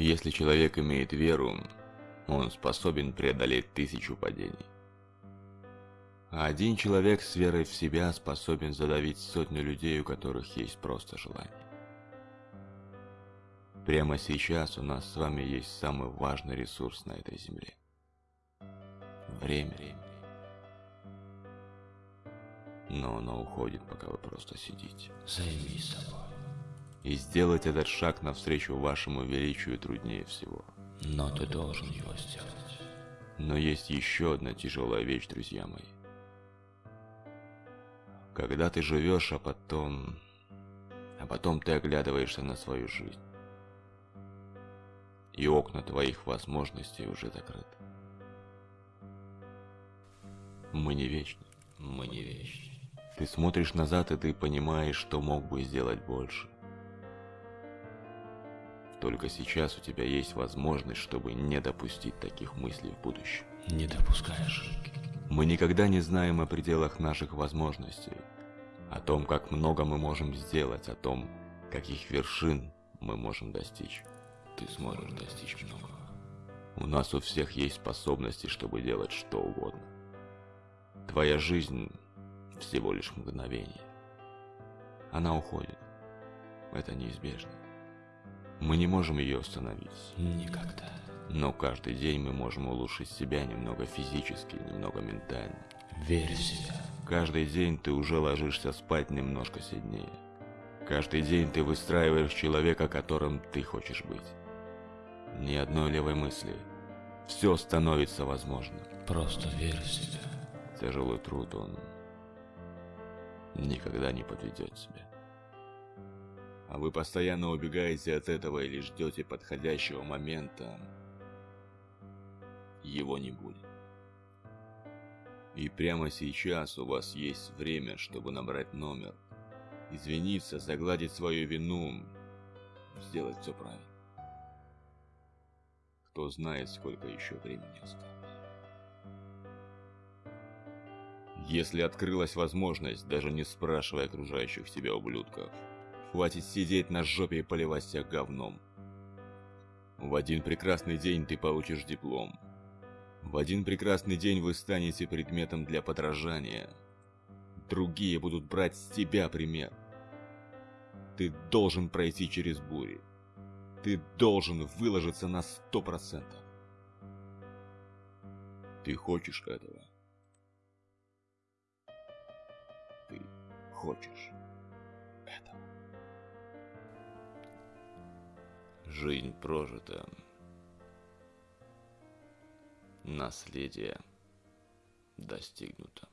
Если человек имеет веру, он способен преодолеть тысячу падений. А один человек с верой в себя способен задавить сотню людей, у которых есть просто желание. Прямо сейчас у нас с вами есть самый важный ресурс на этой земле. Время. Но оно уходит, пока вы просто сидите. Займись собой. И сделать этот шаг навстречу вашему величию труднее всего. Но ты должен его сделать. Но есть еще одна тяжелая вещь, друзья мои. Когда ты живешь, а потом... А потом ты оглядываешься на свою жизнь. И окна твоих возможностей уже закрыты. Мы не вечны. Мы не вечны. Ты смотришь назад, и ты понимаешь, что мог бы сделать больше. Только сейчас у тебя есть возможность, чтобы не допустить таких мыслей в будущем. Не допускай ошибки. Мы никогда не знаем о пределах наших возможностей, о том, как много мы можем сделать, о том, каких вершин мы можем достичь. Ты сможешь достичь многого. У нас у всех есть способности, чтобы делать что угодно. Твоя жизнь всего лишь мгновение. Она уходит. Это неизбежно. Мы не можем ее остановить. Никогда. Но каждый день мы можем улучшить себя немного физически, немного ментально. Верь в себя. Каждый день ты уже ложишься спать немножко сильнее. Каждый день ты выстраиваешь человека, которым ты хочешь быть. Ни одной левой мысли. Все становится возможным. Просто верь в себя. Тяжелый труд, он никогда не подведет тебя. А вы постоянно убегаете от этого или ждете подходящего момента. Его не будет. И прямо сейчас у вас есть время, чтобы набрать номер, извиниться, загладить свою вину, сделать все правильно. Кто знает, сколько еще времени осталось. Если открылась возможность, даже не спрашивая окружающих тебя ублюдков, хватит сидеть на жопе и поливать себя говном. В один прекрасный день ты получишь диплом. В один прекрасный день вы станете предметом для подражания. Другие будут брать с тебя пример. Ты должен пройти через бури. Ты должен выложиться на сто процентов. Ты хочешь этого? Ты хочешь Жизнь прожита. Наследие достигнуто.